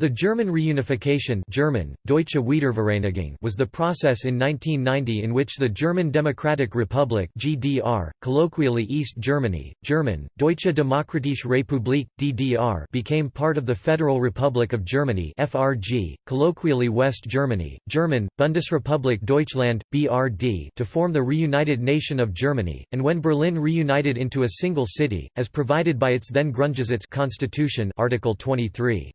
The German reunification German, Deutsche Wiedervereinigung was the process in 1990 in which the German Democratic Republic GDR, colloquially East Germany, German, Deutsche Demokratische Republik, DDR became part of the Federal Republic of Germany FRG, colloquially West Germany, German, Bundesrepublik Deutschland, BRD to form the reunited nation of Germany, and when Berlin reunited into a single city, as provided by its then Grundgesetz constitution Article 23.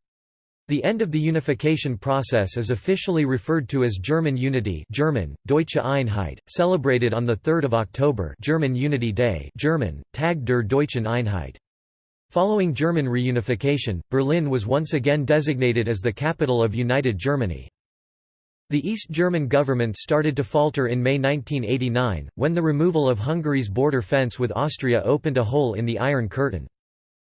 The end of the unification process is officially referred to as German Unity German, Deutsche Einheit, celebrated on 3 October German Unity Day German, Tag der Deutschen Einheit. Following German reunification, Berlin was once again designated as the capital of United Germany. The East German government started to falter in May 1989, when the removal of Hungary's border fence with Austria opened a hole in the Iron Curtain.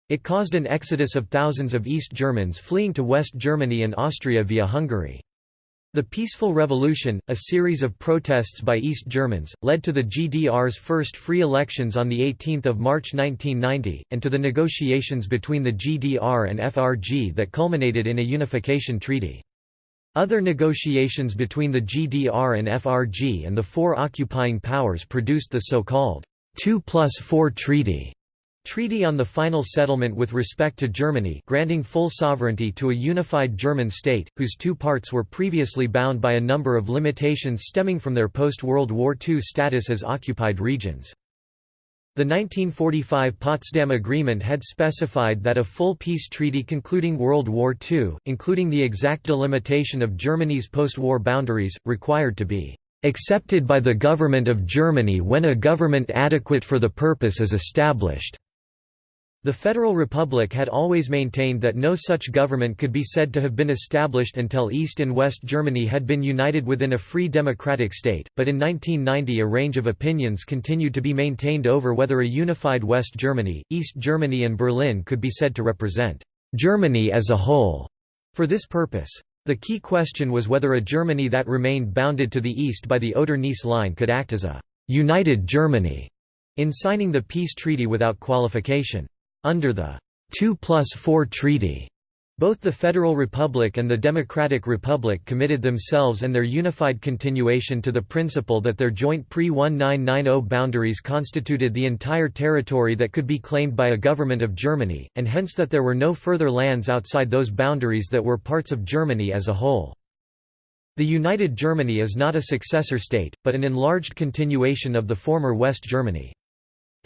It caused an exodus of thousands of East Germans fleeing to West Germany and Austria via Hungary. The Peaceful Revolution, a series of protests by East Germans, led to the GDR's first free elections on 18 March 1990, and to the negotiations between the GDR and FRG that culminated in a unification treaty. Other negotiations between the GDR and FRG and the four occupying powers produced the so-called 2 plus 4 treaty, Treaty on the Final Settlement with respect to Germany granting full sovereignty to a unified German state, whose two parts were previously bound by a number of limitations stemming from their post-World War II status as occupied regions. The 1945 Potsdam Agreement had specified that a full peace treaty concluding World War II, including the exact delimitation of Germany's post-war boundaries, required to be "...accepted by the government of Germany when a government adequate for the purpose is established." The Federal Republic had always maintained that no such government could be said to have been established until East and West Germany had been united within a free democratic state, but in 1990 a range of opinions continued to be maintained over whether a unified West Germany, East Germany and Berlin could be said to represent Germany as a whole. For this purpose, the key question was whether a Germany that remained bounded to the east by the Oder-Neisse line could act as a «united Germany» in signing the peace treaty without qualification. Under the 2 plus 4 treaty, both the Federal Republic and the Democratic Republic committed themselves and their unified continuation to the principle that their joint pre-1990 boundaries constituted the entire territory that could be claimed by a government of Germany, and hence that there were no further lands outside those boundaries that were parts of Germany as a whole. The United Germany is not a successor state, but an enlarged continuation of the former West Germany.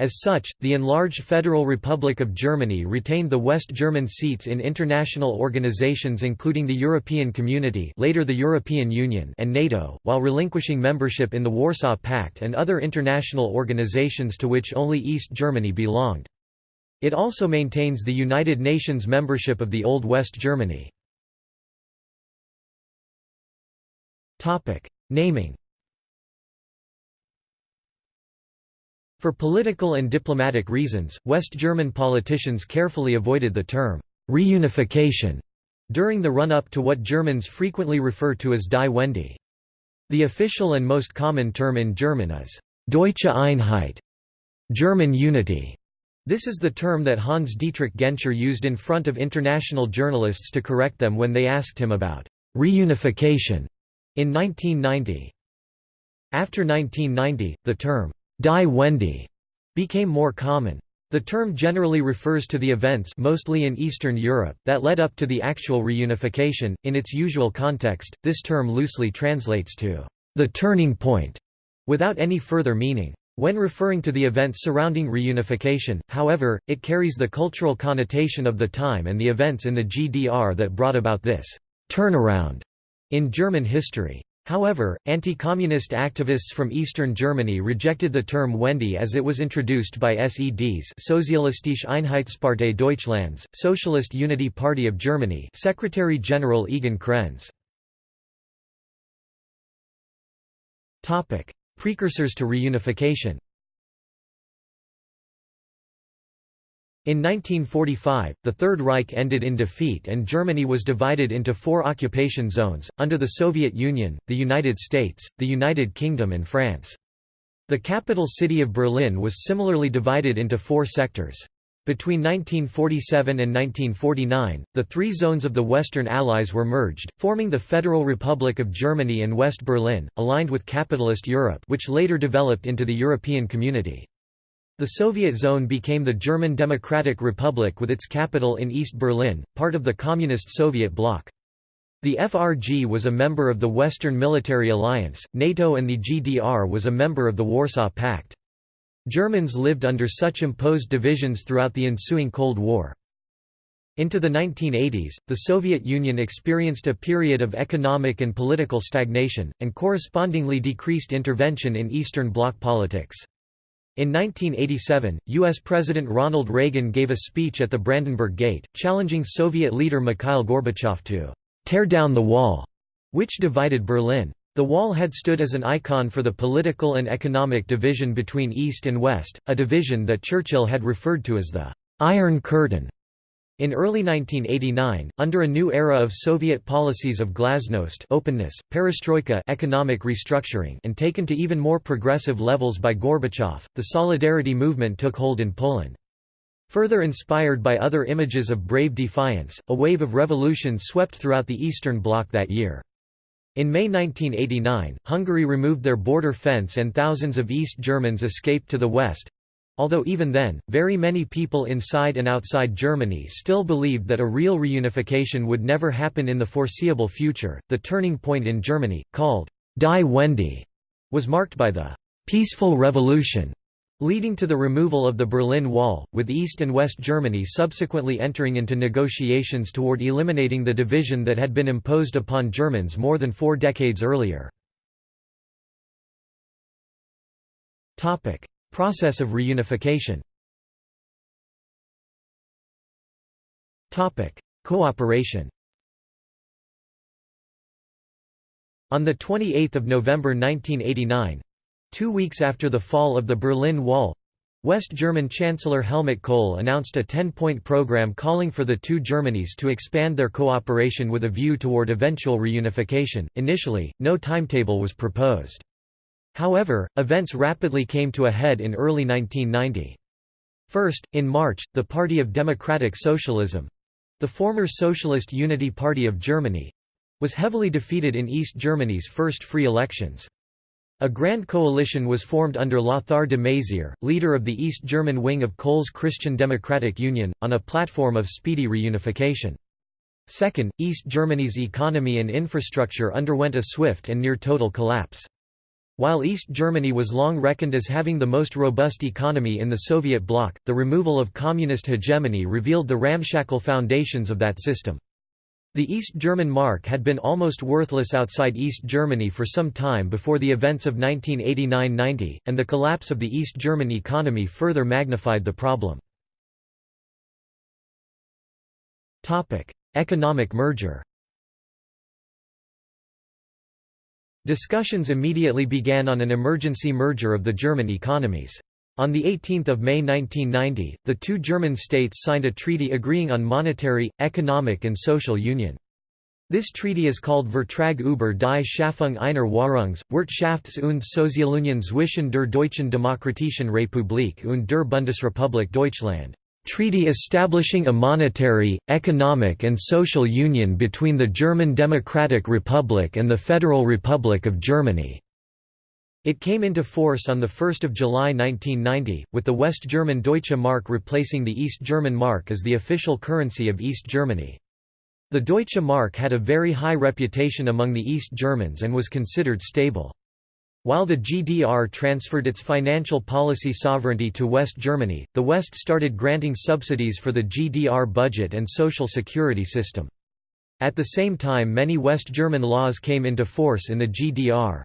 As such, the enlarged Federal Republic of Germany retained the West German seats in international organizations including the European Community later the European Union and NATO, while relinquishing membership in the Warsaw Pact and other international organizations to which only East Germany belonged. It also maintains the United Nations membership of the Old West Germany. Naming For political and diplomatic reasons, West German politicians carefully avoided the term «reunification» during the run-up to what Germans frequently refer to as Die Wende. The official and most common term in German is «Deutsche Einheit» German unity. This is the term that Hans Dietrich Genscher used in front of international journalists to correct them when they asked him about «reunification» in 1990. After 1990, the term Die Wende became more common. The term generally refers to the events mostly in Eastern Europe that led up to the actual reunification. In its usual context, this term loosely translates to the turning point without any further meaning. When referring to the events surrounding reunification, however, it carries the cultural connotation of the time and the events in the GDR that brought about this turnaround in German history. However, anti-communist activists from eastern Germany rejected the term Wende as it was introduced by SED's Sozialistische Einheitspartei Deutschlands, Socialist Unity Party of Germany Secretary-General Egon Krenz. Precursors to reunification In 1945, the Third Reich ended in defeat and Germany was divided into four occupation zones, under the Soviet Union, the United States, the United Kingdom and France. The capital city of Berlin was similarly divided into four sectors. Between 1947 and 1949, the three zones of the Western Allies were merged, forming the Federal Republic of Germany and West Berlin, aligned with capitalist Europe which later developed into the European Community. The Soviet zone became the German Democratic Republic with its capital in East Berlin, part of the Communist Soviet bloc. The FRG was a member of the Western Military Alliance, NATO and the GDR was a member of the Warsaw Pact. Germans lived under such imposed divisions throughout the ensuing Cold War. Into the 1980s, the Soviet Union experienced a period of economic and political stagnation, and correspondingly decreased intervention in Eastern Bloc politics. In 1987, U.S. President Ronald Reagan gave a speech at the Brandenburg Gate, challenging Soviet leader Mikhail Gorbachev to «tear down the wall», which divided Berlin. The wall had stood as an icon for the political and economic division between East and West, a division that Churchill had referred to as the «Iron Curtain». In early 1989, under a new era of Soviet policies of glasnost openness, perestroika economic restructuring and taken to even more progressive levels by Gorbachev, the Solidarity movement took hold in Poland. Further inspired by other images of brave defiance, a wave of revolution swept throughout the Eastern Bloc that year. In May 1989, Hungary removed their border fence and thousands of East Germans escaped to the west. Although even then, very many people inside and outside Germany still believed that a real reunification would never happen in the foreseeable future, the turning point in Germany, called Die Wende, was marked by the «peaceful revolution» leading to the removal of the Berlin Wall, with East and West Germany subsequently entering into negotiations toward eliminating the division that had been imposed upon Germans more than four decades earlier. Process of reunification Cooperation On 28 November 1989, Two weeks after the fall of the Berlin Wall, West German Chancellor Helmut Kohl announced a 10-point program calling for the two Germanys to expand their cooperation with a view toward eventual reunification. Initially, no timetable was proposed. However, events rapidly came to a head in early 1990. First, in March, the Party of Democratic Socialism—the former Socialist Unity Party of Germany—was heavily defeated in East Germany's first free elections. A grand coalition was formed under Lothar de Maizière, leader of the East German wing of Kohl's Christian Democratic Union, on a platform of speedy reunification. Second, East Germany's economy and infrastructure underwent a swift and near-total collapse. While East Germany was long reckoned as having the most robust economy in the Soviet bloc, the removal of communist hegemony revealed the ramshackle foundations of that system. The East German mark had been almost worthless outside East Germany for some time before the events of 1989–90, and the collapse of the East German economy further magnified the problem. Economic merger Discussions immediately began on an emergency merger of the German economies. On 18 May 1990, the two German states signed a treaty agreeing on monetary, economic and social union. This treaty is called Vertrag über die Schaffung einer Währungs-, Wirtschafts- und Sozialunion zwischen der Deutschen Demokratischen Republik und der Bundesrepublik Deutschland. Treaty establishing a monetary, economic and social union between the German Democratic Republic and the Federal Republic of Germany. It came into force on 1 July 1990, with the West German Deutsche Mark replacing the East German Mark as the official currency of East Germany. The Deutsche Mark had a very high reputation among the East Germans and was considered stable. While the GDR transferred its financial policy sovereignty to West Germany, the West started granting subsidies for the GDR budget and social security system. At the same time many West German laws came into force in the GDR.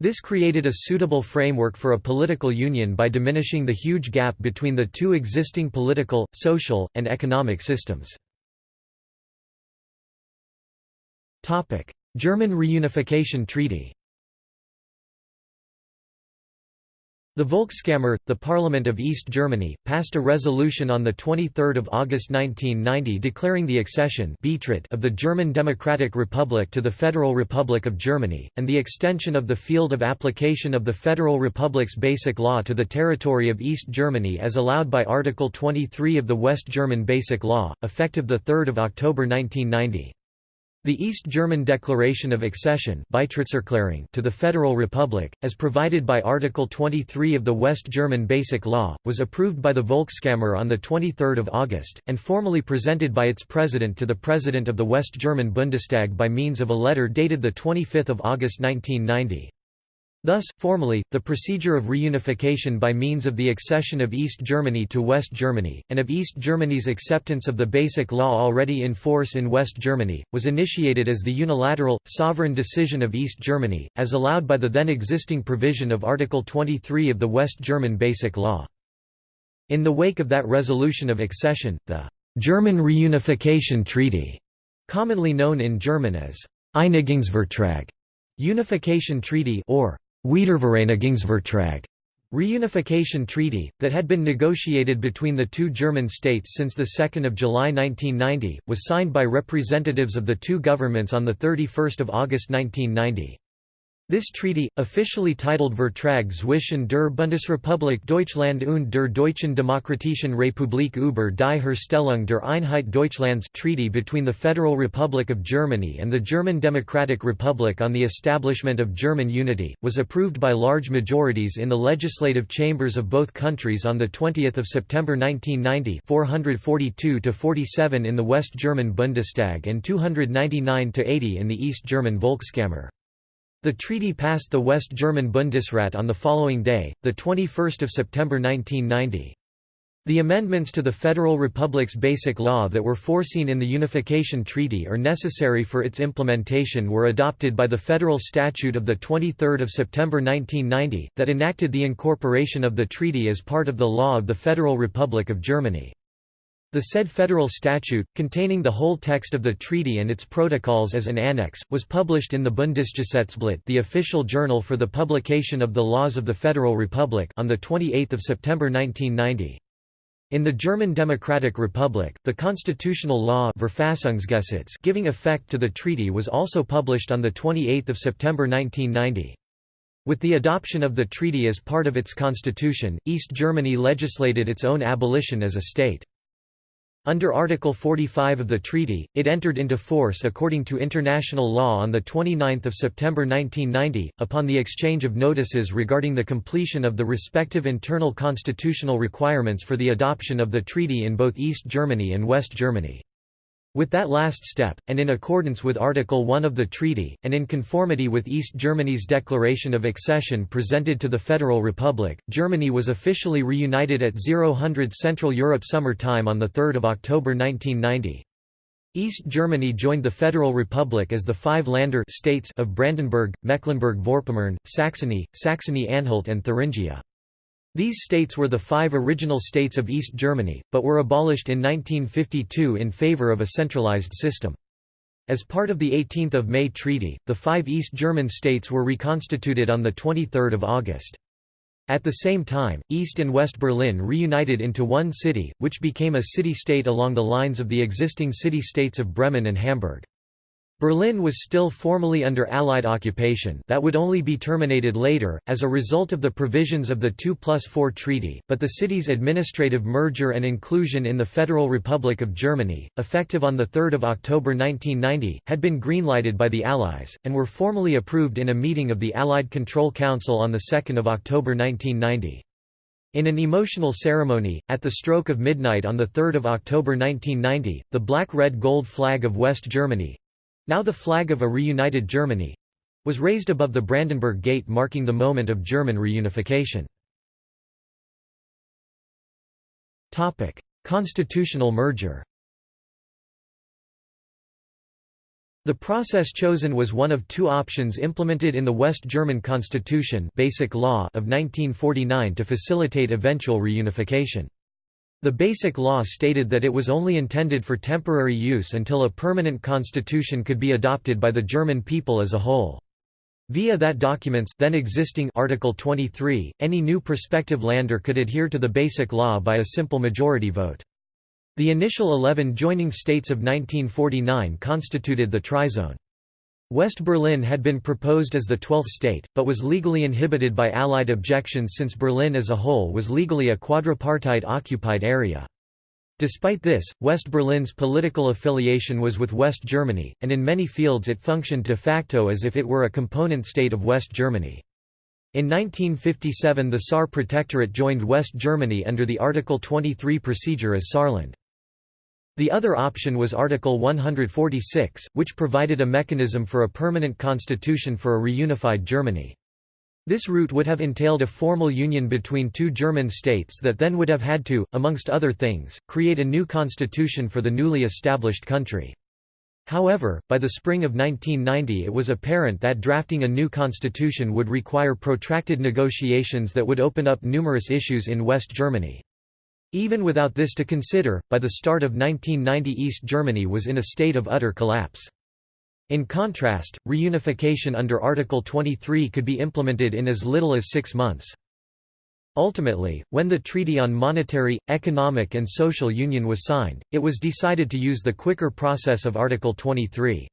This created a suitable framework for a political union by diminishing the huge gap between the two existing political, social, and economic systems. German Reunification Treaty The Volkskammer, the Parliament of East Germany, passed a resolution on 23 August 1990 declaring the accession of the German Democratic Republic to the Federal Republic of Germany, and the extension of the field of application of the Federal Republic's Basic Law to the territory of East Germany as allowed by Article 23 of the West German Basic Law, effective 3 October 1990. The East German Declaration of Accession to the Federal Republic, as provided by Article 23 of the West German Basic Law, was approved by the Volkskammer on 23 August, and formally presented by its president to the President of the West German Bundestag by means of a letter dated 25 August 1990. Thus, formally, the procedure of reunification by means of the accession of East Germany to West Germany, and of East Germany's acceptance of the basic law already in force in West Germany, was initiated as the unilateral, sovereign decision of East Germany, as allowed by the then existing provision of Article 23 of the West German Basic Law. In the wake of that resolution of accession, the German Reunification Treaty, commonly known in German as Einigungsvertrag, Unification Treaty or Wiedervereinigungsvertrag reunification treaty, that had been negotiated between the two German states since 2 July 1990, was signed by representatives of the two governments on 31 August 1990. This treaty, officially titled Vertrag zwischen der Bundesrepublik Deutschland und der Deutschen Demokratischen Republik über die Herstellung der Einheit Deutschlands Treaty between the Federal Republic of Germany and the German Democratic Republic on the establishment of German unity, was approved by large majorities in the legislative chambers of both countries on 20 September 1990 442–47 in the West German Bundestag and 299–80 in the East German Volkskammer. The treaty passed the West German Bundesrat on the following day, 21 September 1990. The amendments to the Federal Republic's Basic Law that were foreseen in the Unification Treaty or necessary for its implementation were adopted by the Federal Statute of 23 September 1990, that enacted the incorporation of the treaty as part of the law of the Federal Republic of Germany. The said federal statute, containing the whole text of the treaty and its protocols as an annex, was published in the Bundesgesetzblatt the official journal for the publication of the laws of the Federal Republic on 28 September 1990. In the German Democratic Republic, the constitutional law Verfassungsgesetz giving effect to the treaty was also published on 28 September 1990. With the adoption of the treaty as part of its constitution, East Germany legislated its own abolition as a state. Under Article 45 of the treaty, it entered into force according to international law on 29 September 1990, upon the exchange of notices regarding the completion of the respective internal constitutional requirements for the adoption of the treaty in both East Germany and West Germany. With that last step, and in accordance with Article 1 of the treaty, and in conformity with East Germany's declaration of accession presented to the Federal Republic, Germany was officially reunited at 0000 Central Europe Summer Time on 3 October 1990. East Germany joined the Federal Republic as the five Länder states of Brandenburg, Mecklenburg-Vorpommern, Saxony, Saxony-Anhalt and Thuringia. These states were the five original states of East Germany, but were abolished in 1952 in favor of a centralized system. As part of the 18 May Treaty, the five East German states were reconstituted on 23 August. At the same time, East and West Berlin reunited into one city, which became a city-state along the lines of the existing city-states of Bremen and Hamburg. Berlin was still formally under Allied occupation that would only be terminated later, as a result of the provisions of the 2 plus 4 treaty, but the city's administrative merger and inclusion in the Federal Republic of Germany, effective on 3 October 1990, had been greenlighted by the Allies, and were formally approved in a meeting of the Allied Control Council on 2 October 1990. In an emotional ceremony, at the stroke of midnight on 3 October 1990, the black-red-gold flag of West Germany, now the flag of a reunited Germany was raised above the Brandenburg Gate marking the moment of German reunification. Constitutional merger The process chosen was one of two options implemented in the West German Constitution Basic Law of 1949 to facilitate eventual reunification. The Basic Law stated that it was only intended for temporary use until a permanent constitution could be adopted by the German people as a whole. Via that document's then existing Article 23, any new prospective Länder could adhere to the Basic Law by a simple majority vote. The initial 11 joining states of 1949 constituted the Trizone. West Berlin had been proposed as the twelfth state, but was legally inhibited by Allied objections since Berlin as a whole was legally a quadripartite occupied area. Despite this, West Berlin's political affiliation was with West Germany, and in many fields it functioned de facto as if it were a component state of West Germany. In 1957 the Saar Protectorate joined West Germany under the Article 23 procedure as Saarland. The other option was Article 146, which provided a mechanism for a permanent constitution for a reunified Germany. This route would have entailed a formal union between two German states that then would have had to, amongst other things, create a new constitution for the newly established country. However, by the spring of 1990 it was apparent that drafting a new constitution would require protracted negotiations that would open up numerous issues in West Germany. Even without this to consider, by the start of 1990 East Germany was in a state of utter collapse. In contrast, reunification under Article 23 could be implemented in as little as six months. Ultimately, when the Treaty on Monetary, Economic and Social Union was signed, it was decided to use the quicker process of Article 23.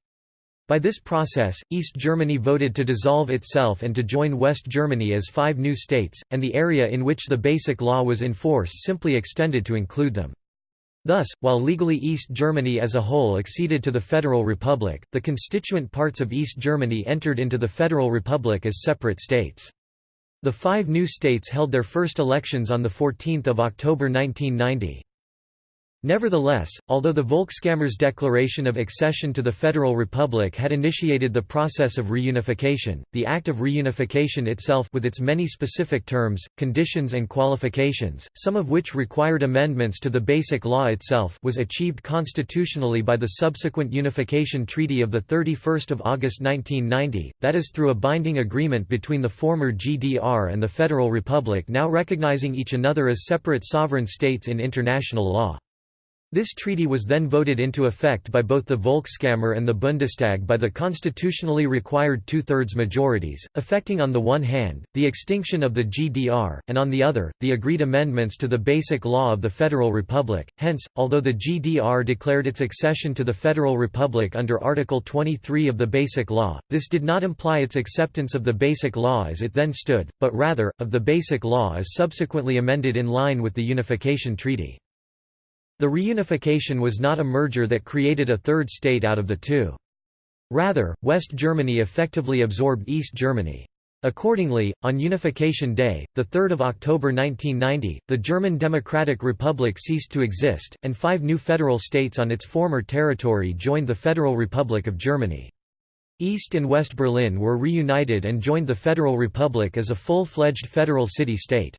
By this process, East Germany voted to dissolve itself and to join West Germany as five new states, and the area in which the Basic Law was in force simply extended to include them. Thus, while legally East Germany as a whole acceded to the Federal Republic, the constituent parts of East Germany entered into the Federal Republic as separate states. The five new states held their first elections on 14 October 1990. Nevertheless, although the Volkskammer's declaration of accession to the Federal Republic had initiated the process of reunification, the act of reunification itself with its many specific terms, conditions and qualifications, some of which required amendments to the Basic Law itself was achieved constitutionally by the subsequent Unification Treaty of 31 August 1990, that is through a binding agreement between the former GDR and the Federal Republic now recognizing each another as separate sovereign states in international law. This treaty was then voted into effect by both the Volkskammer and the Bundestag by the constitutionally required two-thirds majorities, affecting on the one hand, the extinction of the GDR, and on the other, the agreed amendments to the Basic Law of the Federal Republic. Hence, although the GDR declared its accession to the Federal Republic under Article 23 of the Basic Law, this did not imply its acceptance of the Basic Law as it then stood, but rather, of the Basic Law as subsequently amended in line with the Unification Treaty. The reunification was not a merger that created a third state out of the two. Rather, West Germany effectively absorbed East Germany. Accordingly, on Unification Day, 3 October 1990, the German Democratic Republic ceased to exist, and five new federal states on its former territory joined the Federal Republic of Germany. East and West Berlin were reunited and joined the Federal Republic as a full-fledged federal city-state.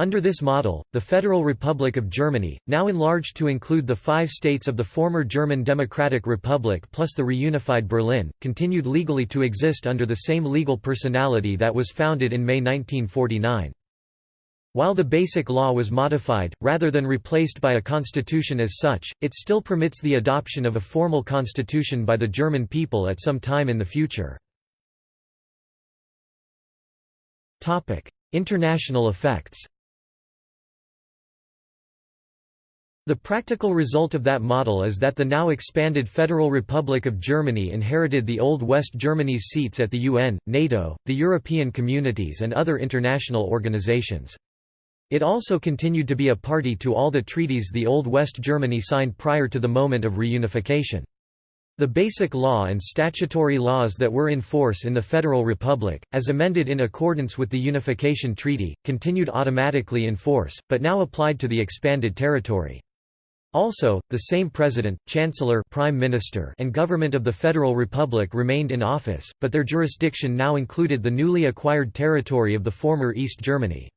Under this model, the Federal Republic of Germany, now enlarged to include the five states of the former German Democratic Republic plus the reunified Berlin, continued legally to exist under the same legal personality that was founded in May 1949. While the Basic Law was modified, rather than replaced by a constitution as such, it still permits the adoption of a formal constitution by the German people at some time in the future. International effects The practical result of that model is that the now expanded Federal Republic of Germany inherited the old West Germany's seats at the UN, NATO, the European Communities and other international organizations. It also continued to be a party to all the treaties the old West Germany signed prior to the moment of reunification. The basic law and statutory laws that were in force in the Federal Republic, as amended in accordance with the Unification Treaty, continued automatically in force, but now applied to the expanded territory. Also, the same president, chancellor prime minister and government of the Federal Republic remained in office, but their jurisdiction now included the newly acquired territory of the former East Germany.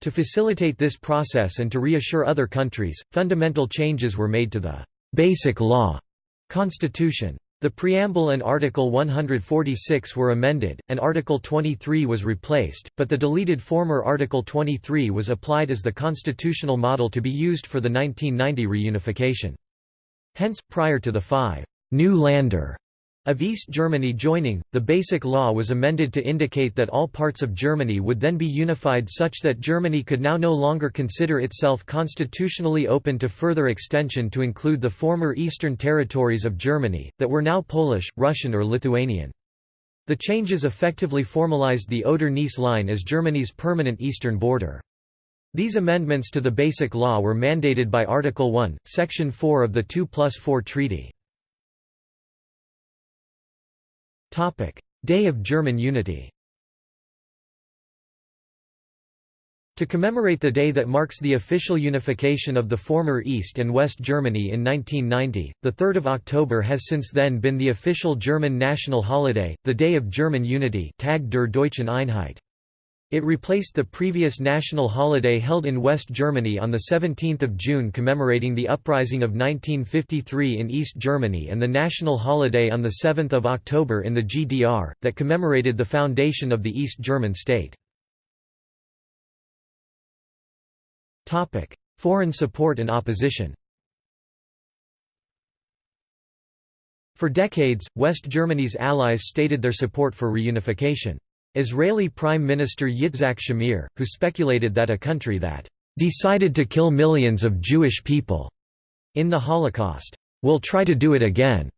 To facilitate this process and to reassure other countries, fundamental changes were made to the «basic law» constitution. The preamble and Article 146 were amended, and Article 23 was replaced, but the deleted former Article 23 was applied as the constitutional model to be used for the 1990 reunification. Hence, prior to the five «new Länder» Of East Germany joining, the Basic Law was amended to indicate that all parts of Germany would then be unified such that Germany could now no longer consider itself constitutionally open to further extension to include the former eastern territories of Germany, that were now Polish, Russian or Lithuanian. The changes effectively formalized the Oder-Neisse line as Germany's permanent eastern border. These amendments to the Basic Law were mandated by Article 1, Section 4 of the 2 plus 4 Treaty. Day of German Unity To commemorate the day that marks the official unification of the former East and West Germany in 1990, 3 October has since then been the official German national holiday, the Day of German Unity Tag der Deutschen Einheit. It replaced the previous national holiday held in West Germany on 17 June commemorating the uprising of 1953 in East Germany and the national holiday on 7 October in the GDR, that commemorated the foundation of the East German state. Foreign support and opposition For decades, West Germany's allies stated their support for reunification. Israeli Prime Minister Yitzhak Shamir, who speculated that a country that decided to kill millions of Jewish people in the Holocaust will try to do it again,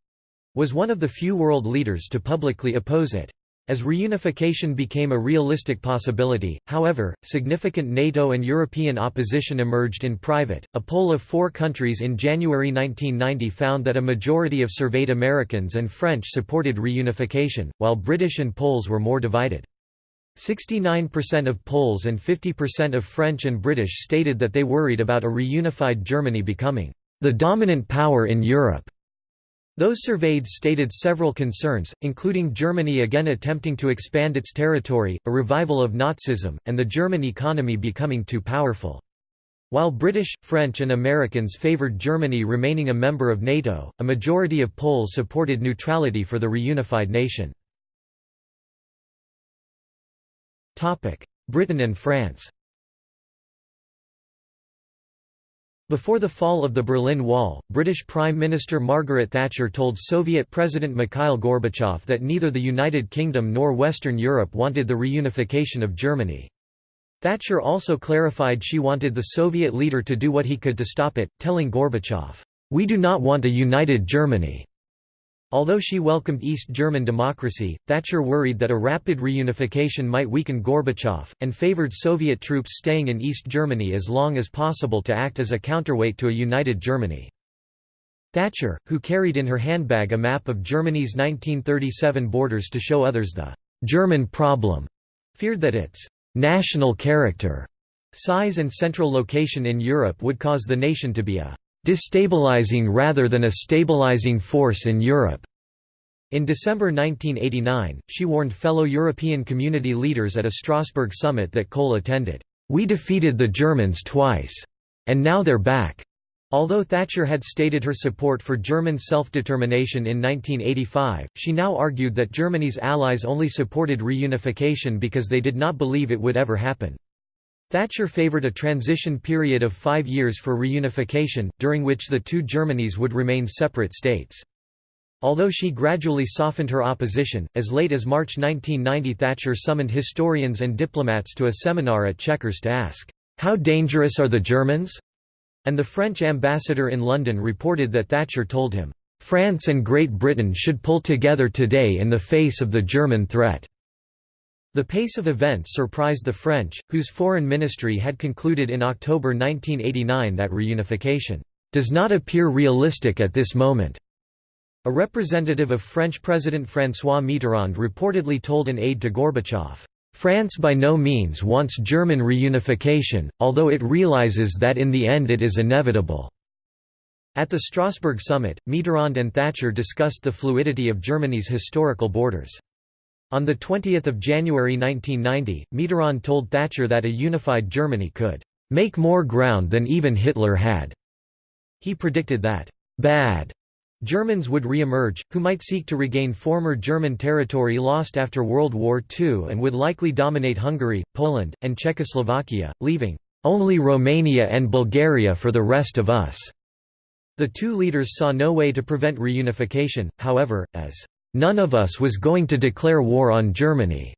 was one of the few world leaders to publicly oppose it. As reunification became a realistic possibility, however, significant NATO and European opposition emerged in private. A poll of four countries in January 1990 found that a majority of surveyed Americans and French supported reunification, while British and Poles were more divided. 69% of Poles and 50% of French and British stated that they worried about a reunified Germany becoming the dominant power in Europe. Those surveyed stated several concerns, including Germany again attempting to expand its territory, a revival of Nazism, and the German economy becoming too powerful. While British, French and Americans favoured Germany remaining a member of NATO, a majority of Poles supported neutrality for the reunified nation. Britain and France Before the fall of the Berlin Wall, British Prime Minister Margaret Thatcher told Soviet President Mikhail Gorbachev that neither the United Kingdom nor Western Europe wanted the reunification of Germany. Thatcher also clarified she wanted the Soviet leader to do what he could to stop it, telling Gorbachev, "'We do not want a united Germany. Although she welcomed East German democracy, Thatcher worried that a rapid reunification might weaken Gorbachev, and favored Soviet troops staying in East Germany as long as possible to act as a counterweight to a united Germany. Thatcher, who carried in her handbag a map of Germany's 1937 borders to show others the «German problem», feared that its «national character» size and central location in Europe would cause the nation to be a destabilizing rather than a stabilizing force in Europe. In December 1989, she warned fellow European community leaders at a Strasbourg summit that Kohl attended, "We defeated the Germans twice. And now they're back." Although Thatcher had stated her support for German self-determination in 1985, she now argued that Germany's allies only supported reunification because they did not believe it would ever happen. Thatcher favoured a transition period of five years for reunification, during which the two Germanys would remain separate states. Although she gradually softened her opposition, as late as March 1990 Thatcher summoned historians and diplomats to a seminar at Chequers to ask, "'How dangerous are the Germans?' and the French ambassador in London reported that Thatcher told him, "'France and Great Britain should pull together today in the face of the German threat.' The pace of events surprised the French, whose foreign ministry had concluded in October 1989 that reunification does not appear realistic at this moment. A representative of French President François Mitterrand reportedly told an aide to Gorbachev, France by no means wants German reunification, although it realizes that in the end it is inevitable." At the Strasbourg summit, Mitterrand and Thatcher discussed the fluidity of Germany's historical borders. On 20 January 1990, Mitterrand told Thatcher that a unified Germany could "...make more ground than even Hitler had." He predicted that "...bad." Germans would re-emerge, who might seek to regain former German territory lost after World War II and would likely dominate Hungary, Poland, and Czechoslovakia, leaving "...only Romania and Bulgaria for the rest of us." The two leaders saw no way to prevent reunification, however, as "'None of us was going to declare war on Germany."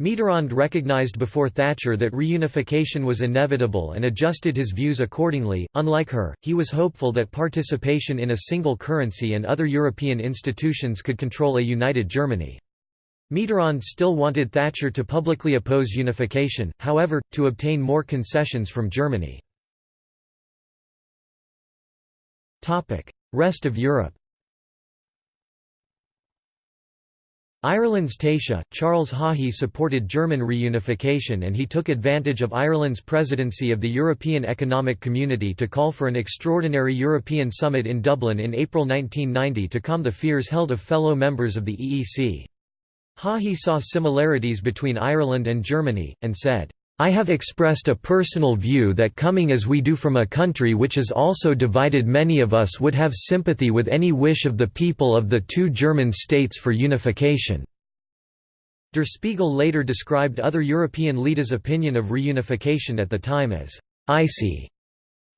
Mitterrand recognized before Thatcher that reunification was inevitable and adjusted his views accordingly. Unlike her, he was hopeful that participation in a single currency and other European institutions could control a united Germany. Mitterrand still wanted Thatcher to publicly oppose unification, however, to obtain more concessions from Germany. Rest of Europe Ireland's Taoiseach, Charles Haughey supported German reunification and he took advantage of Ireland's presidency of the European Economic Community to call for an extraordinary European summit in Dublin in April 1990 to calm the fears held of fellow members of the EEC. Haughey saw similarities between Ireland and Germany, and said, I have expressed a personal view that coming as we do from a country which is also divided many of us would have sympathy with any wish of the people of the two German states for unification." Der Spiegel later described other European leaders' opinion of reunification at the time as «icy».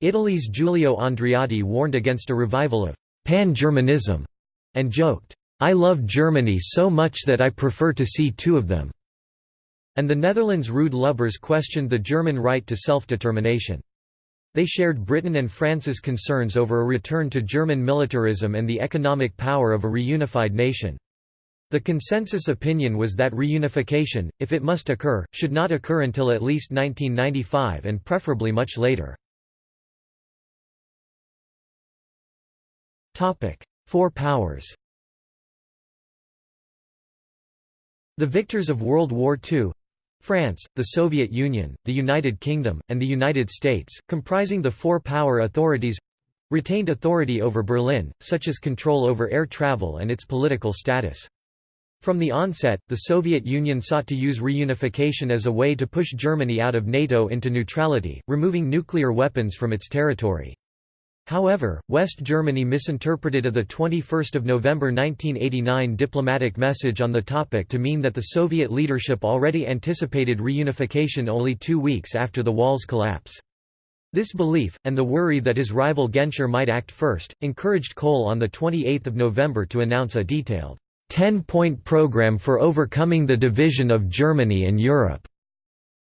Italy's Giulio Andreotti warned against a revival of «pan-Germanism» and joked, «I love Germany so much that I prefer to see two of them» and the Netherlands' Ruud Lubbers questioned the German right to self-determination. They shared Britain and France's concerns over a return to German militarism and the economic power of a reunified nation. The consensus opinion was that reunification, if it must occur, should not occur until at least 1995 and preferably much later. Four powers The victors of World War II France, the Soviet Union, the United Kingdom, and the United States, comprising the four power authorities retained authority over Berlin, such as control over air travel and its political status. From the onset, the Soviet Union sought to use reunification as a way to push Germany out of NATO into neutrality, removing nuclear weapons from its territory. However, West Germany misinterpreted a 21 November 1989 diplomatic message on the topic to mean that the Soviet leadership already anticipated reunification only two weeks after the wall's collapse. This belief, and the worry that his rival Genscher might act first, encouraged Kohl on 28 November to announce a detailed, 10-point program for overcoming the division of Germany and Europe.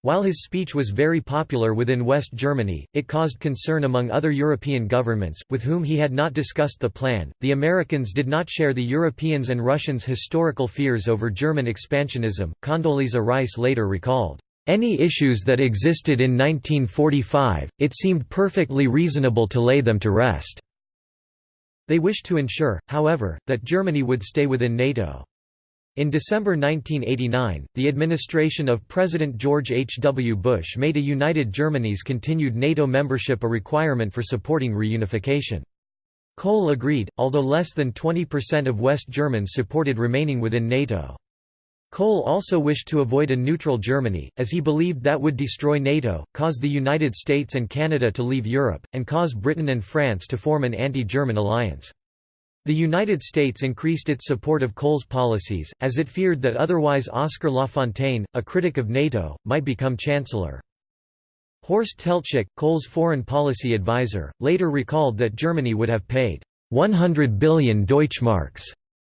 While his speech was very popular within West Germany, it caused concern among other European governments, with whom he had not discussed the plan. The Americans did not share the Europeans and Russians' historical fears over German expansionism, Condoleezza Rice later recalled. Any issues that existed in 1945, it seemed perfectly reasonable to lay them to rest. They wished to ensure, however, that Germany would stay within NATO. In December 1989, the administration of President George H. W. Bush made a united Germany's continued NATO membership a requirement for supporting reunification. Kohl agreed, although less than 20% of West Germans supported remaining within NATO. Kohl also wished to avoid a neutral Germany, as he believed that would destroy NATO, cause the United States and Canada to leave Europe, and cause Britain and France to form an anti-German alliance. The United States increased its support of Kohl's policies, as it feared that otherwise Oskar Lafontaine, a critic of NATO, might become chancellor. Horst Teltschik, Kohl's foreign policy advisor, later recalled that Germany would have paid 100 billion Deutschmarks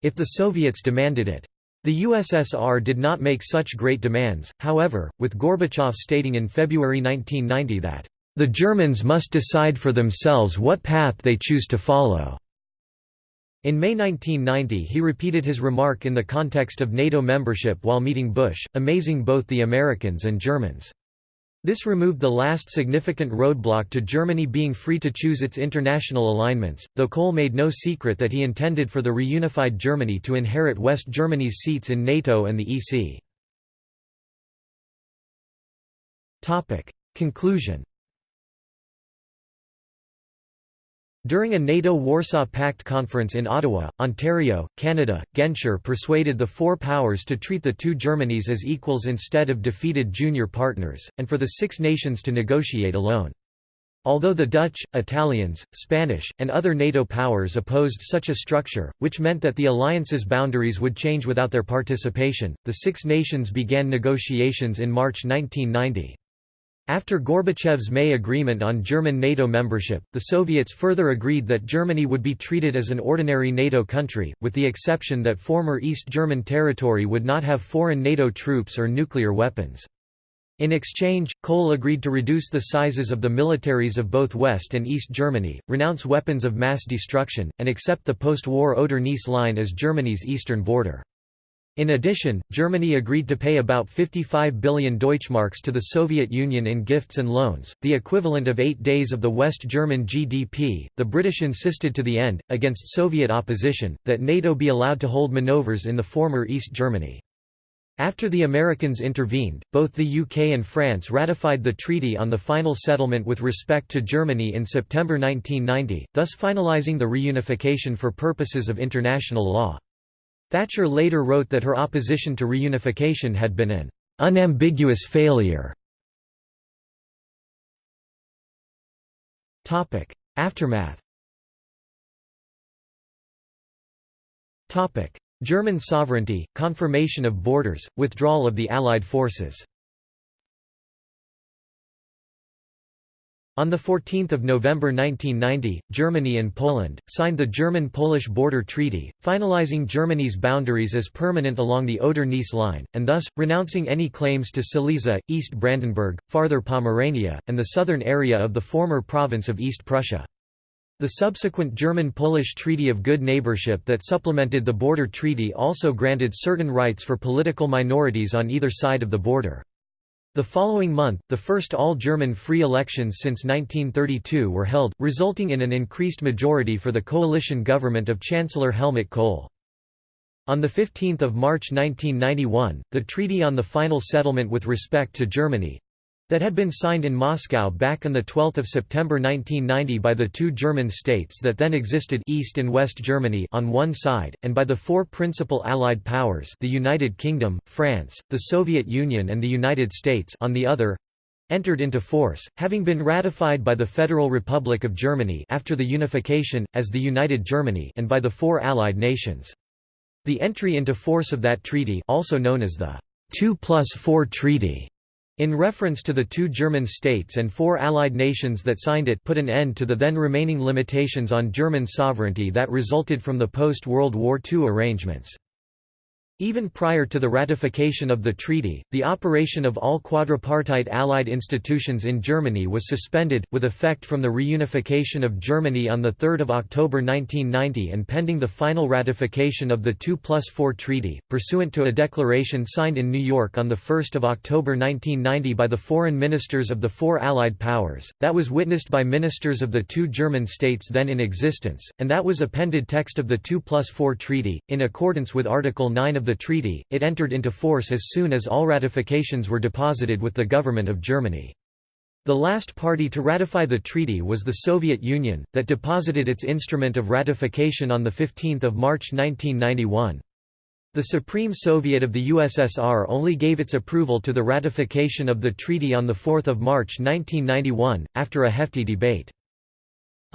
if the Soviets demanded it. The USSR did not make such great demands, however, with Gorbachev stating in February 1990 that, "...the Germans must decide for themselves what path they choose to follow." In May 1990 he repeated his remark in the context of NATO membership while meeting Bush, amazing both the Americans and Germans. This removed the last significant roadblock to Germany being free to choose its international alignments, though Kohl made no secret that he intended for the reunified Germany to inherit West Germany's seats in NATO and the EC. Conclusion During a NATO Warsaw Pact conference in Ottawa, Ontario, Canada, Genscher persuaded the four powers to treat the two Germanys as equals instead of defeated junior partners, and for the Six Nations to negotiate alone. Although the Dutch, Italians, Spanish, and other NATO powers opposed such a structure, which meant that the alliance's boundaries would change without their participation, the Six Nations began negotiations in March 1990. After Gorbachev's May agreement on German NATO membership, the Soviets further agreed that Germany would be treated as an ordinary NATO country, with the exception that former East German territory would not have foreign NATO troops or nuclear weapons. In exchange, Kohl agreed to reduce the sizes of the militaries of both West and East Germany, renounce weapons of mass destruction, and accept the post-war Oder-Neisse line as Germany's eastern border. In addition, Germany agreed to pay about 55 billion Deutschmarks to the Soviet Union in gifts and loans, the equivalent of eight days of the West German GDP. The British insisted to the end, against Soviet opposition, that NATO be allowed to hold maneuvers in the former East Germany. After the Americans intervened, both the UK and France ratified the treaty on the final settlement with respect to Germany in September 1990, thus finalising the reunification for purposes of international law. Thatcher later wrote that her opposition to reunification had been an unambiguous failure. Aftermath German sovereignty, confirmation of borders, withdrawal of the Allied forces On 14 November 1990, Germany and Poland, signed the German-Polish Border Treaty, finalizing Germany's boundaries as permanent along the Oder-Neisse line, and thus, renouncing any claims to Silesia, East Brandenburg, farther Pomerania, and the southern area of the former province of East Prussia. The subsequent German-Polish Treaty of Good Neighborship that supplemented the border treaty also granted certain rights for political minorities on either side of the border. The following month, the first all-German free elections since 1932 were held, resulting in an increased majority for the coalition government of Chancellor Helmut Kohl. On 15 March 1991, the treaty on the final settlement with respect to Germany, that had been signed in Moscow back on 12 September 1990 by the two German states that then existed East and West Germany on one side, and by the four principal Allied powers the United Kingdom, France, the Soviet Union and the United States on the other, entered into force, having been ratified by the Federal Republic of Germany after the unification, as the United Germany and by the four Allied nations. The entry into force of that treaty also known as the 2 plus 4 Treaty in reference to the two German states and four Allied nations that signed it put an end to the then remaining limitations on German sovereignty that resulted from the post-World War II arrangements. Even prior to the ratification of the treaty, the operation of all quadripartite Allied institutions in Germany was suspended, with effect from the reunification of Germany on 3 October 1990 and pending the final ratification of the 2 plus 4 treaty, pursuant to a declaration signed in New York on 1 October 1990 by the foreign ministers of the four Allied powers, that was witnessed by ministers of the two German states then in existence, and that was appended text of the 2 plus 4 treaty, in accordance with Article 9 of the the treaty, it entered into force as soon as all ratifications were deposited with the government of Germany. The last party to ratify the treaty was the Soviet Union, that deposited its instrument of ratification on 15 March 1991. The Supreme Soviet of the USSR only gave its approval to the ratification of the treaty on 4 March 1991, after a hefty debate.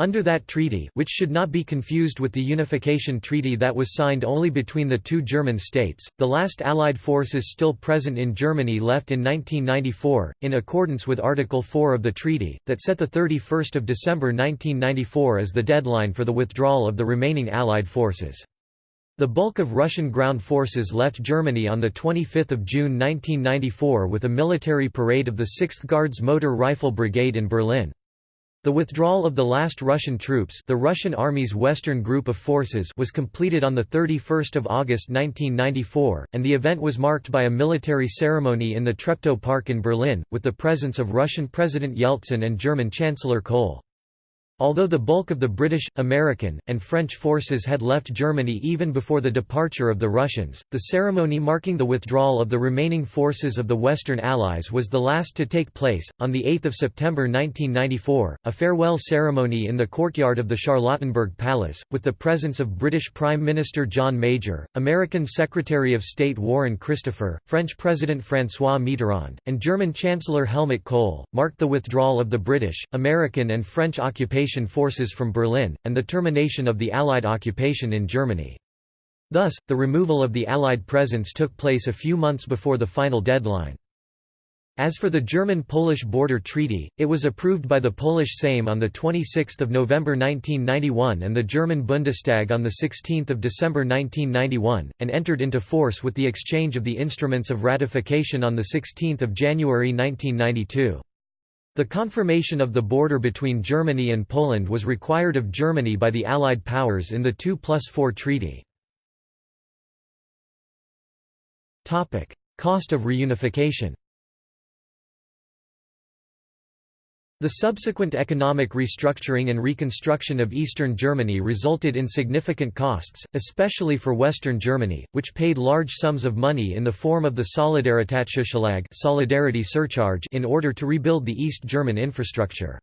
Under that treaty which should not be confused with the unification treaty that was signed only between the two German states, the last Allied forces still present in Germany left in 1994, in accordance with Article 4 of the treaty, that set 31 December 1994 as the deadline for the withdrawal of the remaining Allied forces. The bulk of Russian ground forces left Germany on 25 June 1994 with a military parade of the 6th Guards Motor Rifle Brigade in Berlin. The withdrawal of the last Russian troops the Russian Army's Western Group of Forces was completed on 31 August 1994, and the event was marked by a military ceremony in the Treptow Park in Berlin, with the presence of Russian President Yeltsin and German Chancellor Kohl. Although the bulk of the British, American, and French forces had left Germany even before the departure of the Russians, the ceremony marking the withdrawal of the remaining forces of the Western Allies was the last to take place. On 8 September 1994, a farewell ceremony in the courtyard of the Charlottenburg Palace, with the presence of British Prime Minister John Major, American Secretary of State Warren Christopher, French President François Mitterrand, and German Chancellor Helmut Kohl, marked the withdrawal of the British, American and French occupation occupation forces from Berlin, and the termination of the Allied occupation in Germany. Thus, the removal of the Allied presence took place a few months before the final deadline. As for the German-Polish border treaty, it was approved by the Polish Sejm on 26 November 1991 and the German Bundestag on 16 December 1991, and entered into force with the exchange of the instruments of ratification on 16 January 1992. The confirmation of the border between Germany and Poland was required of Germany by the Allied powers in the 2 plus 4 treaty. Cost of reunification The subsequent economic restructuring and reconstruction of eastern Germany resulted in significant costs, especially for western Germany, which paid large sums of money in the form of the Solidaritätszuschlag solidarity surcharge in order to rebuild the East German infrastructure.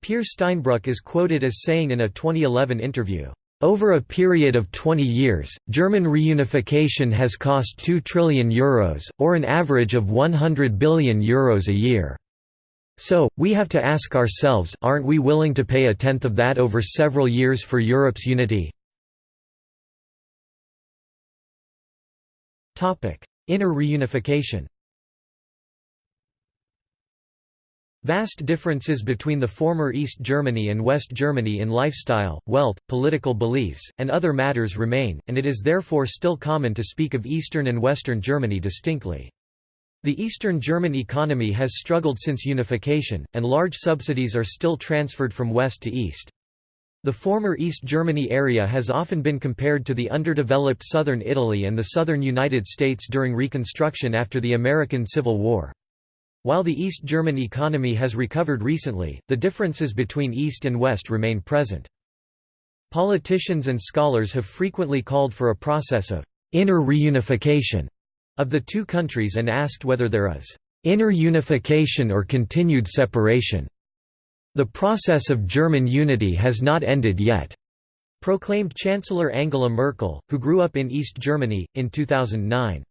Peer Steinbrück is quoted as saying in a 2011 interview, over a period of 20 years, German reunification has cost 2 trillion euros, or an average of 100 billion euros a year. So, we have to ask ourselves, aren't we willing to pay a tenth of that over several years for Europe's unity? Inner reunification Vast differences between the former East Germany and West Germany in lifestyle, wealth, political beliefs, and other matters remain, and it is therefore still common to speak of Eastern and Western Germany distinctly. The Eastern German economy has struggled since unification, and large subsidies are still transferred from west to east. The former East Germany area has often been compared to the underdeveloped southern Italy and the southern United States during Reconstruction after the American Civil War. While the East German economy has recovered recently, the differences between East and West remain present. Politicians and scholars have frequently called for a process of inner reunification of the two countries and asked whether there is inner unification or continued separation. The process of German unity has not ended yet, proclaimed Chancellor Angela Merkel, who grew up in East Germany, in 2009.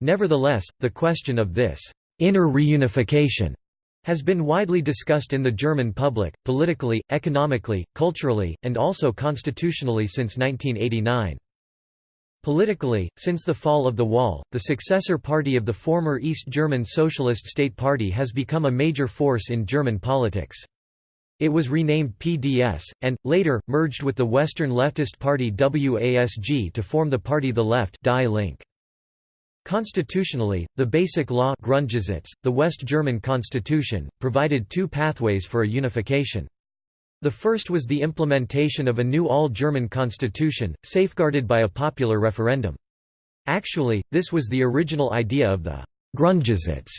Nevertheless, the question of this inner reunification has been widely discussed in the German public, politically, economically, culturally, and also constitutionally since 1989. Politically, since the fall of the Wall, the successor party of the former East German Socialist State Party has become a major force in German politics. It was renamed PDS, and, later, merged with the Western leftist party WASG to form the party The Left Die Link. Constitutionally, the Basic Law Grundgesetz, the West German constitution, provided two pathways for a unification. The first was the implementation of a new all-German constitution, safeguarded by a popular referendum. Actually, this was the original idea of the Grundgesetz.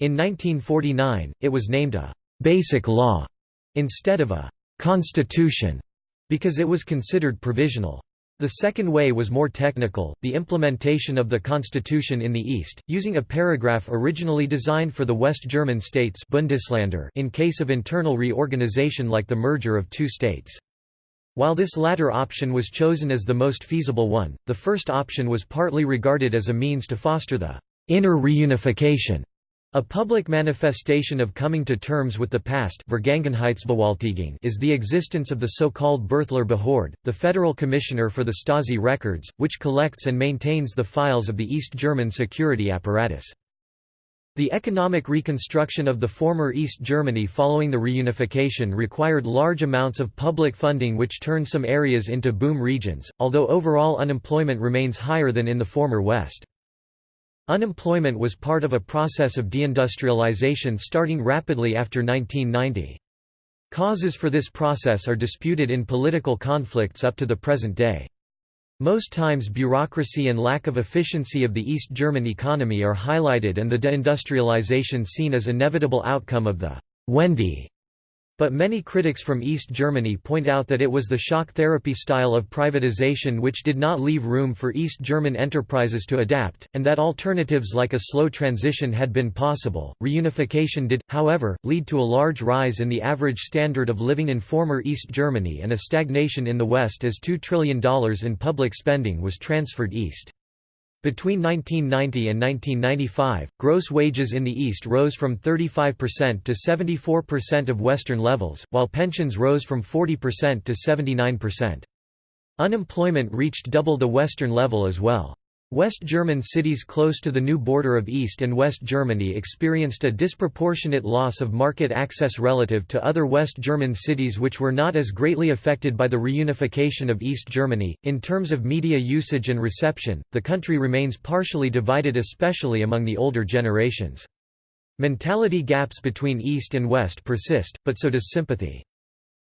In 1949, it was named a «basic law» instead of a «constitution» because it was considered provisional. The second way was more technical, the implementation of the constitution in the East, using a paragraph originally designed for the West German states Bundesländer in case of internal reorganization like the merger of two states. While this latter option was chosen as the most feasible one, the first option was partly regarded as a means to foster the inner reunification a public manifestation of coming to terms with the past is the existence of the so-called Birthler Behörde, the Federal Commissioner for the Stasi records, which collects and maintains the files of the East German security apparatus. The economic reconstruction of the former East Germany following the reunification required large amounts of public funding which turned some areas into boom regions, although overall unemployment remains higher than in the former West. Unemployment was part of a process of deindustrialization starting rapidly after 1990. Causes for this process are disputed in political conflicts up to the present day. Most times bureaucracy and lack of efficiency of the East German economy are highlighted and the deindustrialization seen as inevitable outcome of the Wende but many critics from East Germany point out that it was the shock therapy style of privatization which did not leave room for East German enterprises to adapt, and that alternatives like a slow transition had been possible. Reunification did, however, lead to a large rise in the average standard of living in former East Germany and a stagnation in the West as $2 trillion in public spending was transferred east. Between 1990 and 1995, gross wages in the East rose from 35% to 74% of Western levels, while pensions rose from 40% to 79%. Unemployment reached double the Western level as well. West German cities close to the new border of East and West Germany experienced a disproportionate loss of market access relative to other West German cities which were not as greatly affected by the reunification of East Germany. In terms of media usage and reception, the country remains partially divided especially among the older generations. Mentality gaps between East and West persist, but so does sympathy.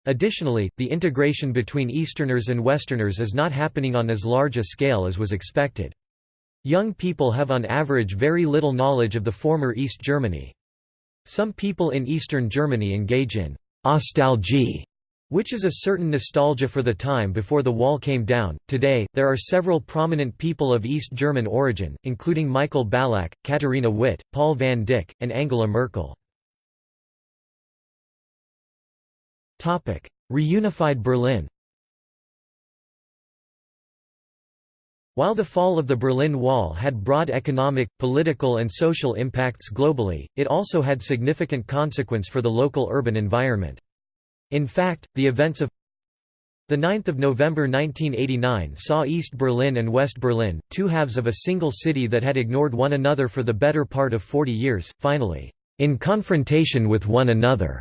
Additionally, the integration between Easterners and Westerners is not happening on as large a scale as was expected. Young people have on average very little knowledge of the former East Germany. Some people in Eastern Germany engage in «ostalgie», which is a certain nostalgia for the time before the wall came down. Today, there are several prominent people of East German origin, including Michael Ballack, Katharina Witt, Paul van Dyk, and Angela Merkel. Reunified Berlin While the fall of the Berlin Wall had broad economic, political and social impacts globally, it also had significant consequence for the local urban environment. In fact, the events of 9 November 1989 saw East Berlin and West Berlin, two halves of a single city that had ignored one another for the better part of 40 years, finally, in confrontation with one another.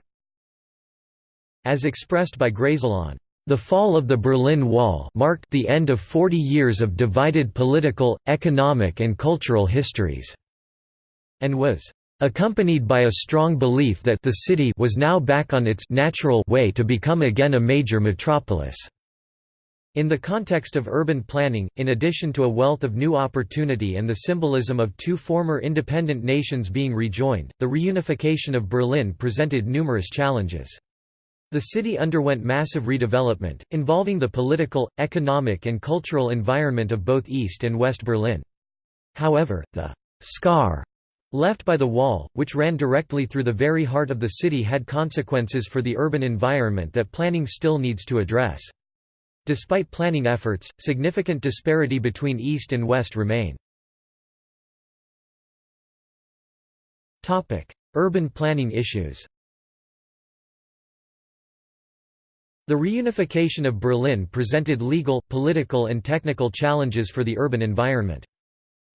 As expressed by Grésillon, the fall of the Berlin Wall marked the end of 40 years of divided political, economic and cultural histories, and was accompanied by a strong belief that the city was now back on its natural way to become again a major metropolis. In the context of urban planning, in addition to a wealth of new opportunity and the symbolism of two former independent nations being rejoined, the reunification of Berlin presented numerous challenges. The city underwent massive redevelopment, involving the political, economic and cultural environment of both East and West Berlin. However, the «scar» left by the wall, which ran directly through the very heart of the city had consequences for the urban environment that planning still needs to address. Despite planning efforts, significant disparity between East and West remain. Urban planning issues The reunification of Berlin presented legal, political and technical challenges for the urban environment.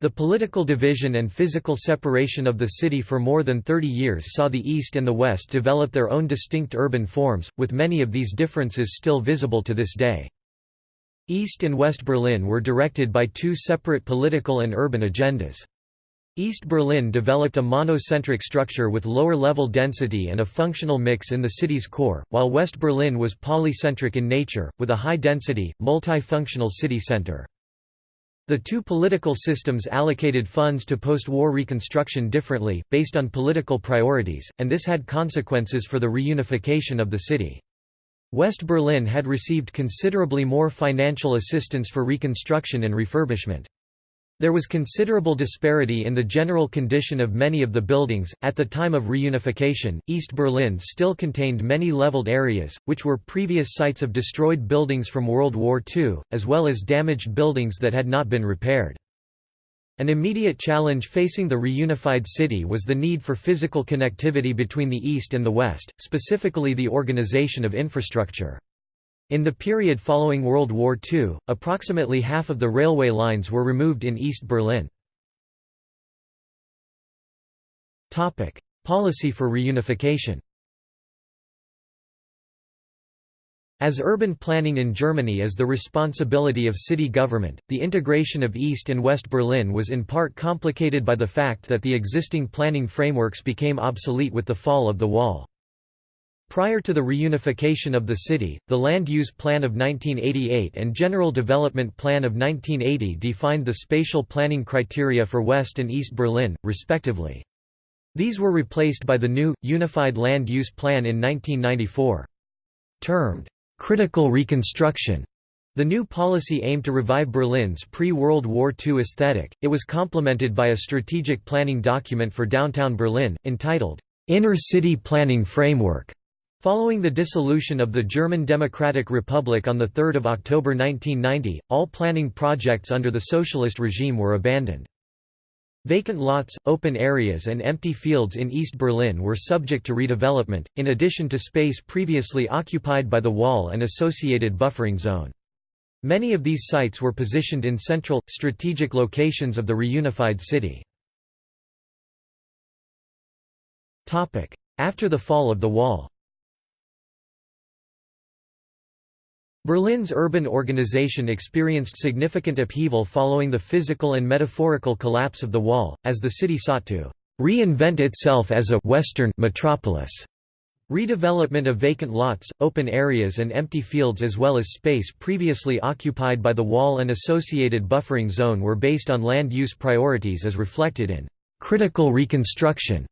The political division and physical separation of the city for more than 30 years saw the East and the West develop their own distinct urban forms, with many of these differences still visible to this day. East and West Berlin were directed by two separate political and urban agendas. East Berlin developed a monocentric structure with lower level density and a functional mix in the city's core, while West Berlin was polycentric in nature, with a high-density, multifunctional city center. The two political systems allocated funds to post-war reconstruction differently, based on political priorities, and this had consequences for the reunification of the city. West Berlin had received considerably more financial assistance for reconstruction and refurbishment. There was considerable disparity in the general condition of many of the buildings. At the time of reunification, East Berlin still contained many leveled areas, which were previous sites of destroyed buildings from World War II, as well as damaged buildings that had not been repaired. An immediate challenge facing the reunified city was the need for physical connectivity between the East and the West, specifically the organization of infrastructure. In the period following World War II, approximately half of the railway lines were removed in East Berlin. Policy for reunification As urban planning in Germany is the responsibility of city government, the integration of East and West Berlin was in part complicated by the fact that the existing planning frameworks became obsolete with the fall of the wall. Prior to the reunification of the city, the Land Use Plan of 1988 and General Development Plan of 1980 defined the spatial planning criteria for West and East Berlin, respectively. These were replaced by the new, Unified Land Use Plan in 1994. Termed, "...critical reconstruction", the new policy aimed to revive Berlin's pre-World War II aesthetic. It was complemented by a strategic planning document for downtown Berlin, entitled, "...inner city planning framework", Following the dissolution of the German Democratic Republic on 3 October 1990, all planning projects under the socialist regime were abandoned. Vacant lots, open areas and empty fields in East Berlin were subject to redevelopment, in addition to space previously occupied by the wall and associated buffering zone. Many of these sites were positioned in central, strategic locations of the reunified city. After the fall of the wall Berlin's urban organization experienced significant upheaval following the physical and metaphorical collapse of the wall, as the city sought to reinvent itself as a «Western» metropolis. Redevelopment of vacant lots, open areas and empty fields as well as space previously occupied by the wall and associated buffering zone were based on land use priorities as reflected in «critical reconstruction»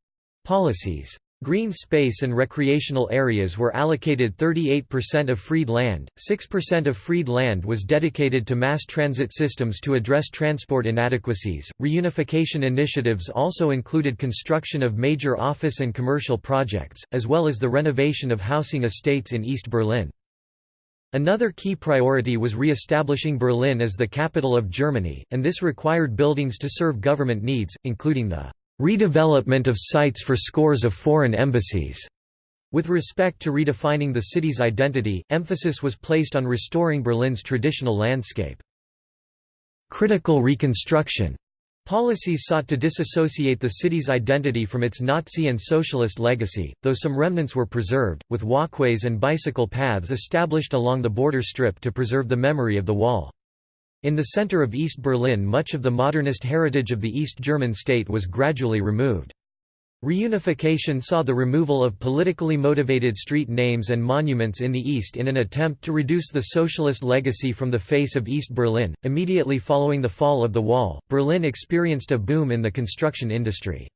policies. Green space and recreational areas were allocated 38% of freed land, 6% of freed land was dedicated to mass transit systems to address transport inadequacies. Reunification initiatives also included construction of major office and commercial projects, as well as the renovation of housing estates in East Berlin. Another key priority was re-establishing Berlin as the capital of Germany, and this required buildings to serve government needs, including the redevelopment of sites for scores of foreign embassies. With respect to redefining the city's identity, emphasis was placed on restoring Berlin's traditional landscape. Critical reconstruction Policies sought to disassociate the city's identity from its Nazi and socialist legacy, though some remnants were preserved, with walkways and bicycle paths established along the border strip to preserve the memory of the wall. In the center of East Berlin much of the modernist heritage of the East German state was gradually removed. Reunification saw the removal of politically motivated street names and monuments in the East in an attempt to reduce the socialist legacy from the face of East Berlin. Immediately following the fall of the wall, Berlin experienced a boom in the construction industry.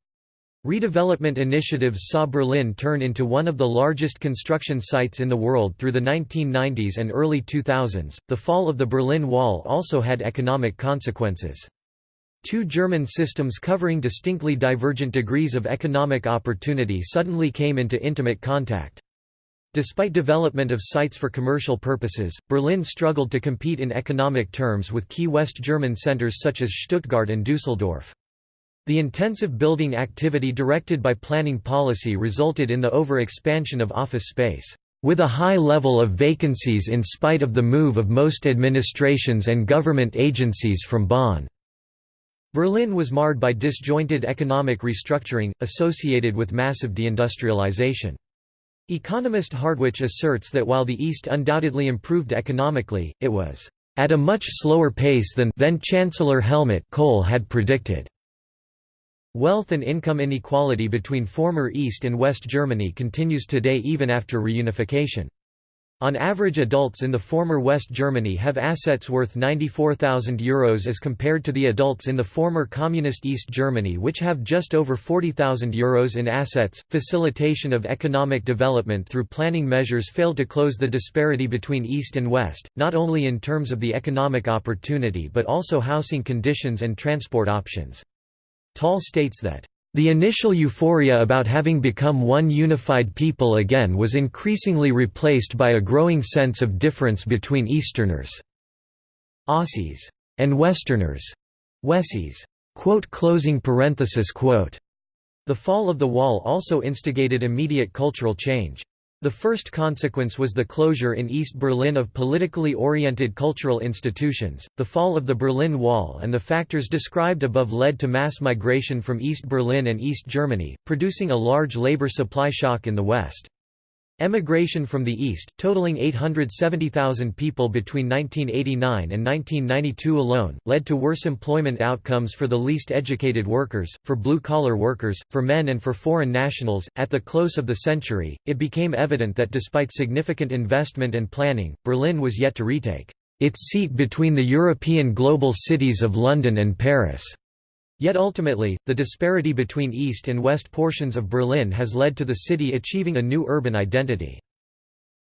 Redevelopment initiatives saw Berlin turn into one of the largest construction sites in the world through the 1990s and early 2000s. The fall of the Berlin Wall also had economic consequences. Two German systems covering distinctly divergent degrees of economic opportunity suddenly came into intimate contact. Despite development of sites for commercial purposes, Berlin struggled to compete in economic terms with key West German centers such as Stuttgart and Dusseldorf. The intensive building activity directed by planning policy resulted in the over-expansion of office space, with a high level of vacancies in spite of the move of most administrations and government agencies from Bonn. Berlin was marred by disjointed economic restructuring, associated with massive deindustrialization. Economist Hartwich asserts that while the East undoubtedly improved economically, it was at a much slower pace than then Chancellor Helmut Kohl had predicted. Wealth and income inequality between former East and West Germany continues today even after reunification. On average adults in the former West Germany have assets worth €94,000 Euros as compared to the adults in the former Communist East Germany which have just over €40,000 Euros in assets. Facilitation of economic development through planning measures failed to close the disparity between East and West, not only in terms of the economic opportunity but also housing conditions and transport options. Tall states that, "...the initial euphoria about having become one unified people again was increasingly replaced by a growing sense of difference between Easterners Ossis and Westerners Wessis." Quote closing parenthesis quote the fall of the wall also instigated immediate cultural change. The first consequence was the closure in East Berlin of politically oriented cultural institutions. The fall of the Berlin Wall and the factors described above led to mass migration from East Berlin and East Germany, producing a large labor supply shock in the West. Emigration from the East, totaling 870,000 people between 1989 and 1992 alone, led to worse employment outcomes for the least educated workers, for blue collar workers, for men, and for foreign nationals. At the close of the century, it became evident that despite significant investment and planning, Berlin was yet to retake its seat between the European global cities of London and Paris. Yet ultimately, the disparity between east and west portions of Berlin has led to the city achieving a new urban identity.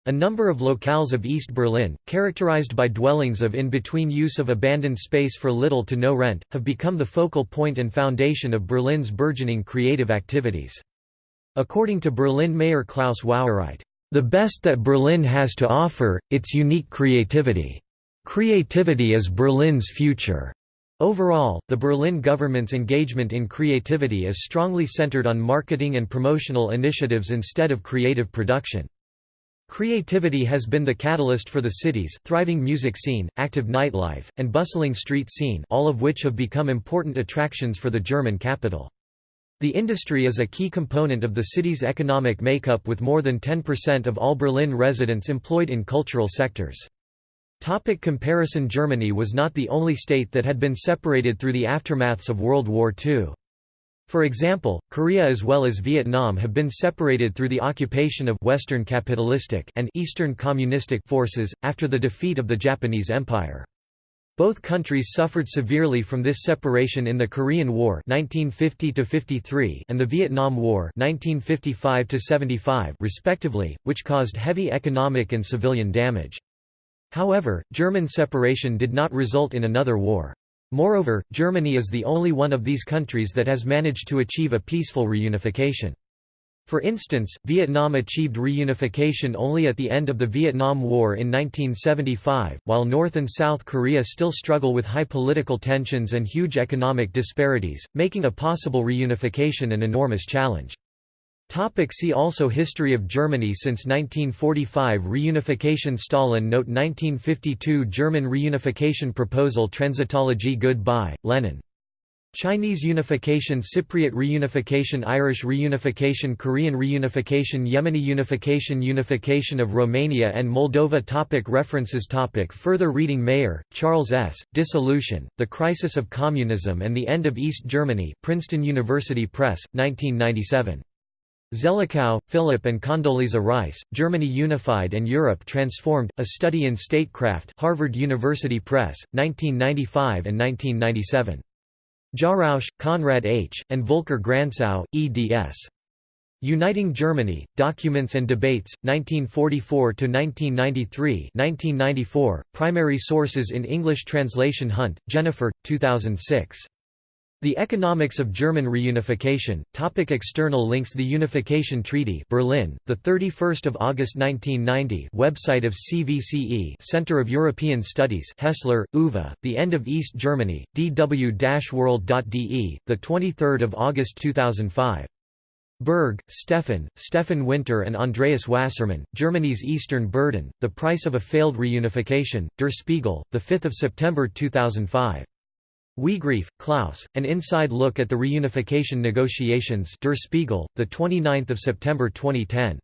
A number of locales of East Berlin, characterized by dwellings of in-between use of abandoned space for little to no rent, have become the focal point and foundation of Berlin's burgeoning creative activities. According to Berlin Mayor Klaus Wowereit, "...the best that Berlin has to offer, its unique creativity. Creativity is Berlin's future." Overall, the Berlin government's engagement in creativity is strongly centered on marketing and promotional initiatives instead of creative production. Creativity has been the catalyst for the city's thriving music scene, active nightlife, and bustling street scene all of which have become important attractions for the German capital. The industry is a key component of the city's economic makeup with more than 10% of all Berlin residents employed in cultural sectors. Topic comparison Germany was not the only state that had been separated through the aftermaths of World War II. For example, Korea as well as Vietnam have been separated through the occupation of Western capitalistic and Eastern communistic forces, after the defeat of the Japanese Empire. Both countries suffered severely from this separation in the Korean War 1950 and the Vietnam War 1955 respectively, which caused heavy economic and civilian damage. However, German separation did not result in another war. Moreover, Germany is the only one of these countries that has managed to achieve a peaceful reunification. For instance, Vietnam achieved reunification only at the end of the Vietnam War in 1975, while North and South Korea still struggle with high political tensions and huge economic disparities, making a possible reunification an enormous challenge. Topic see also History of Germany Since 1945 Reunification Stalin Note 1952 German reunification proposal Transitology Goodbye, Lenin. Chinese unification Cypriot reunification Irish reunification Korean reunification Yemeni unification Unification of Romania and Moldova topic References topic Further reading Maier, Charles S., Dissolution, The Crisis of Communism and the End of East Germany Princeton University Press, 1997. Zelikow, Philip and Condoleezza Rice, Germany Unified and Europe Transformed, A Study in Statecraft Harvard University Press, 1995 and 1997. Jarausch, Konrad H., and Volker Gransow, eds. Uniting Germany, Documents and Debates, 1944–1993 1994, Primary sources in English translation Hunt, Jennifer, 2006. The Economics of German Reunification. Topic external links The Unification Treaty Berlin, the 31st of August 1990 website of CVCE Center of European Studies Hessler, Uwe, The End of East Germany, dw-world.de, the 23rd of August 2005. Berg, Stefan, Steffen Winter and Andreas Wassermann, Germany's Eastern Burden, The Price of a Failed Reunification, Der Spiegel, 5 September 2005. Wiegrefe, Klaus, An Inside Look at the Reunification Negotiations Der Spiegel, 29 September 2010.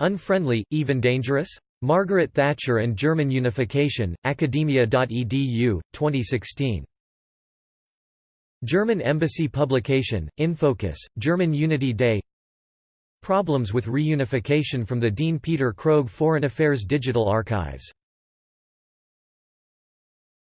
Unfriendly, even dangerous? Margaret Thatcher and German Unification, academia.edu, 2016. German Embassy Publication, Infocus, German Unity Day Problems with Reunification from the Dean Peter Krogh Foreign Affairs Digital Archives